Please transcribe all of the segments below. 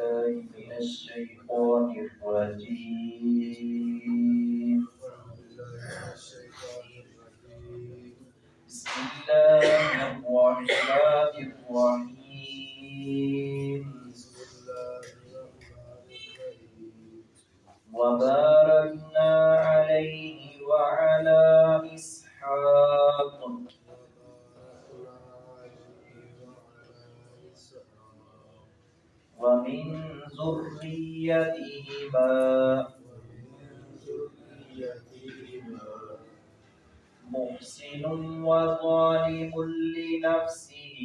بالله من الشيطان الرجيم بسم الله الرحمن الرحيم وباركنا عليه وعلى إسحاق ومن ذريتهما. محسن وظالم لنفسه.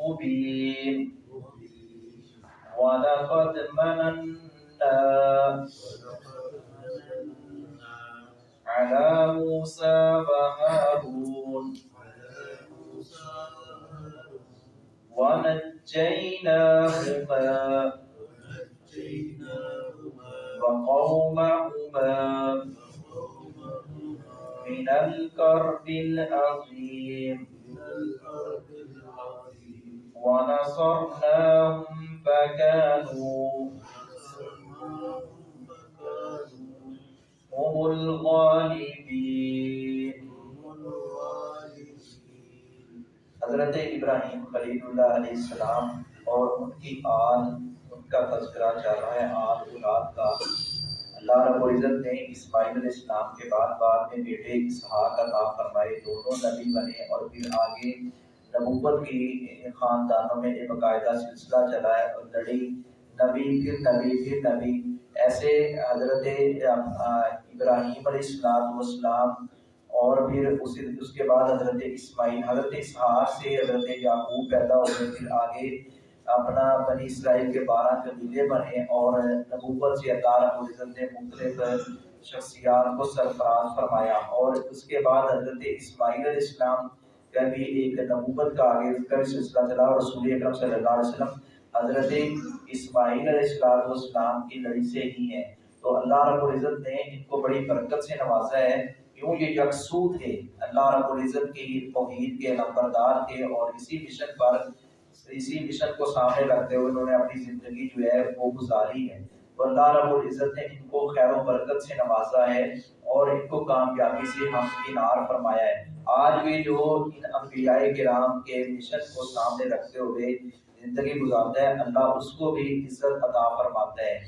مبين. ولقد مننا على موسى وهارون. ونجيناهما وقومهما من الكرب العظيم. ونصرناهما حضرت ابراہیم خلیل اللہ علیہ السلام اور ان کی آل، ان کا تذکرہ چل رہا ہے آل اولاد کا۔ اللہ رب العزت نے اسماعیل علیہ السلام کے بعد بعد میں بیٹے اسحاق عطا فرمائے۔ دونوں نبی بنے اور پھر آگے نبوت کی خاندانوں میں ایک باقاعدہ سلسلہ چلا ہے اور لڑی، نبی، پھر نبی پھر نبی۔ ایسے حضرت ابراہیم علیہ السلام اور پھر اسی اس کے بعد حضرت اسماعیل، حضرت اسحاق سے حضرت یعقوب پیدا ہوئے۔ پھر آگے اپنا بنی اسرائیل کے بارہ قبیلے بنے اور نبوت سے اللہ رب العزت نے مختلف شخصیات کو سرفراز فرمایا۔ اور اس کے بعد حضرت اسماعیل علیہ السلام کا بھی ایک نبوت کا آگے کا سلسلہ چلا اور رسول اکرم صلی اللہ علیہ وسلم حضرت اسماعیل علیہ السلام کی لڑی سے ہی ہیں۔ تو اللہ رب العزت نے ان کو بڑی برکت سے نوازا ہے۔ کیوں یہ یکسو تھے، اللہ رب العزت کی توحید کے نمبردار تھے اور اسی مشن پر، اسی مشن کو سامنے رکھتے ہوئے انہوں نے اپنی زندگی جو ہے وہ گزاری ہے۔ تو اللہ رب العزت نے ان کو خیر و برکت سے نوازا ہے اور ان کو کامیابی سے ہم کنار فرمایا ہے۔ آج بھی جو ان انبیاء کرام کے مشن کو سامنے رکھتے ہوئے زندگی گزارتا ہے، اللہ اس کو بھی عزت عطا فرماتا ہے۔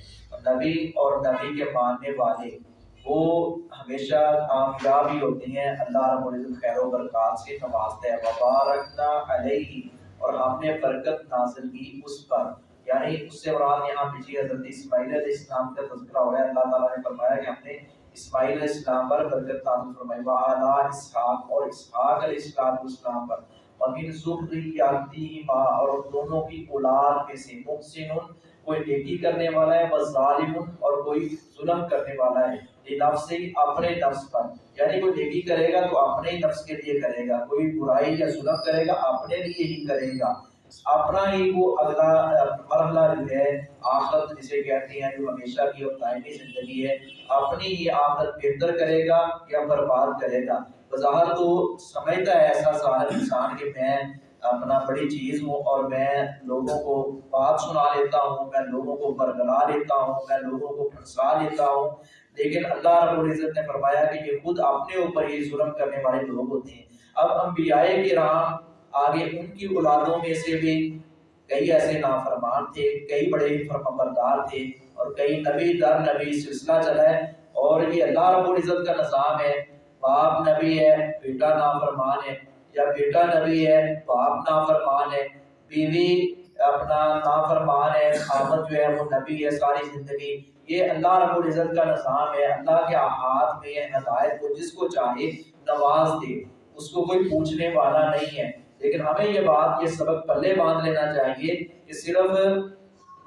نبی اور نبی کے ماننے والے وہ ہمیشہ کامیاب ہی ہوتے ہیں۔ اللہ رب العزت خیر و برکات سے نوازتا ہے وبارکنا علیہ، اور ہم نے برکت نازل کی اس پر۔ یعنی اس سے مراد یہاں پیچھے جی حضرت اسماعیل علیہ السلام کا تذکرہ ہوا ہے۔ اللہ تعالیٰ نے فرمایا کہ ہم نے اسماعیل علیہ السلام پر برکت نازل فرمائی۔ وعلا اسحاق اور اسحاق علیہ السلام السلام پر۔ ومن ذریاتہما اور دونوں کی اولاد میں سے محسن کوئی نیکی کرنے والا ہے وظالم اور کوئی ظلم کرنے والا ہے۔ نفس ہی اپنے نفس پر۔ یعنی کوئی نیکی کرے گا تو اپنے ہی نفس کے لیے کرے گا۔ کوئی برائی یا ظلم کرے گا، اپنے لیے ہی کرے گا۔ اپنا ہی وہ اگلا مرحلہ جو ہے، آخرت جسے کہتے ہیں، جو ہمیشہ کی اور دائمی زندگی ہے، اپنی ہی آخرت بہتر کرے گا یا برباد کرے گا۔ بظاہر تو سمجھتا ہے ایسا ظاہر انسان کہ میں اپنا بڑی چیز ہوں اور میں لوگوں کو بات سنا لیتا ہوں، میں لوگوں کو برگلا لیتا ہوں، میں لوگوں کو پھنسا لیتا ہوں۔ لیکن اللہ رب العزت نے فرمایا کہ یہ خود اپنے اوپر ہی ظلم کرنے والے لوگ ہوتے ہیں۔ اب انبیاء کرام آگے ان کی اولادوں میں سے بھی کئی ایسے نافرمان تھے، کئی بڑے فرمبردار تھے اور کئی نبی در نبی سلسلہ چلا ہے۔ اور یہ اللہ رب العزت کا نظام ہے، باپ نبی ہے، بیٹا نافرمان ہے۔ یا بیٹا نبی ہے، باپ نافرمان ہے، بیوی اپنا نافرمان ہے، خامد جو ہے وہ نبی ہے ساری زندگی۔ یہ اللہ رب العزت کا نظام ہے، اللہ کے ہاتھ میں ہے، ہدایت کو جس کو چاہے نواز دے۔ اس کو کوئی پوچھنے والا نہیں ہے۔ لیکن ہمیں یہ بات، یہ سبق پلے باندھ لینا چاہیے کہ صرف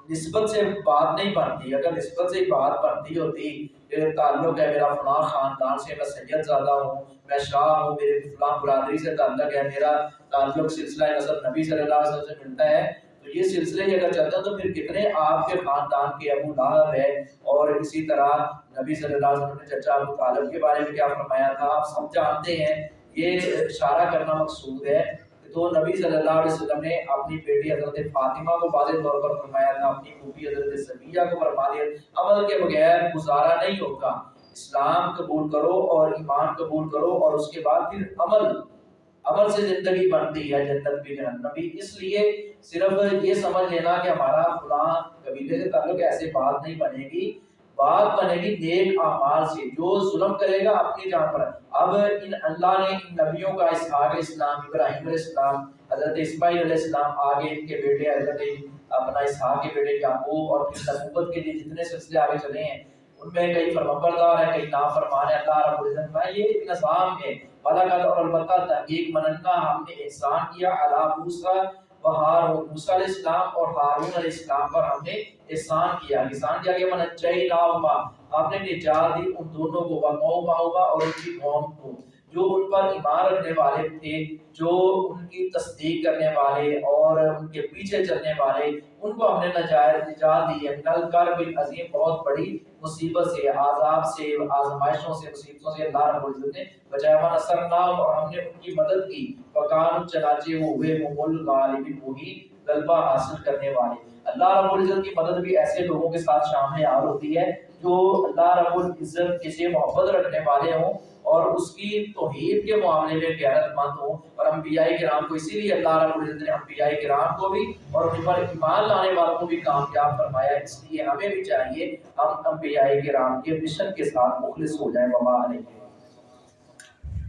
نسبت سے بات نہیں بنتی۔ اگر نسبت سے بات بنتی ہوتی کہ تعلق ہے میرا فلاں خاندان سے، میں سید زیادہ ہوں، میں شاہ ہوں، میرے فلاں برادری سے تعلق ہے، میرا تعلق سلسلہ نصب نبی صلی اللہ علیہ وسلم سے ملتا ہے۔ تو یہ سلسلے اگر چلتا تو پھر کتنے آپ کے خاندان کے ابو لہب ہے اور اسی طرح نبی صلی اللہ علیہ وسلم نے چچا ابو طالب کے بارے میں کیا فرمایا تھا؟ آپ سب جانتے ہیں، یہ اشارہ کرنا مقصود ہے۔ تو نبی صلی اللہ علیہ وسلم نے اپنی بیٹی حضرت فاطمہ کو واضح طور پر فرمایا تھا، اپنی پھوپھی حضرت صفیہ کو فرما دیا۔ عمل کے بغیر گزارا نہیں ہوگا۔ اسلام قبول کرو اور ایمان قبول کرو اور اس کے بعد پھر عمل عمل سے زندگی بنتی ہے، جنت بھی جہنم بھی۔ اس لیے صرف یہ سمجھ لینا کہ ہمارا فلاں قبیلے سے تعلق ایسے بات نہیں بنے گی۔ بات بنے گی نیک اعمال سے، جو ظلم کرے گا اپنی جان پر۔ اب ان اللہ نے ان نبیوں کا اسحاق اسلام ابراہیم علیہ السلام، حضرت اسماعیل علیہ السلام آگے ان کے بیٹے، حضرت اپنا اسحاق کے بیٹے یعقوب اور پھر نبوت کے لیے جتنے سلسلے آگے چلے ہیں، ان میں کئی فرمبردار ہیں، کئی نافرمان ہیں۔ اللہ رب العزت کا یہ ایک نظام ہے۔ بلاغت اور البتہ تحقیق مننا، ہم نے احسان کیا علی موسیٰ و موسیٰ علیہ السلام اور ہارون علیہ السلام پر ہم نے احسان کیا۔ احسان کیا کہ من چاہی لاؤما ہم نے نجات دی، ان دونوں کو وقوم آؤما اور ان کی قوم کو۔ جو ان پر ایمان رکھنے والے تھے، جو ان کی تصدیق کرنے والے اور ان کے پیچھے چلنے والے، ان کو ہم نے نجائز نجات دی۔ ہے نل کر بھی عظیم، بہت بڑی مصیبت سے، عذاب سے، آزمائشوں سے، مصیبتوں سے اللہ رب العزت نے بچایا۔ ہوا نصر نام اور ہم نے ان کی مدد کی۔ وکان چنانچہ وہ ہوئے ممول غالبی وہی غلبہ حاصل کرنے والے۔ اللہ رب العزت کی مدد بھی ایسے لوگوں کے ساتھ شامل آ ہوتی ہے جو اللہ رب العزت کسی محبت رکھنے والے ہوں۔ اور اس کی توحید کے معاملے میں غیرت مند ہوں اور انبیاء کرام کو اسی لیے اللہ رب العزت نے انبیاء کرام کو بھی اور ان پر ایمان لانے والوں کو بھی کامیاب فرمایا۔ اس لیے ہمیں بھی چاہیے ہم انبیاء کرام کے مشن کے ساتھ مخلص ہو جائیں۔ وبا علیہ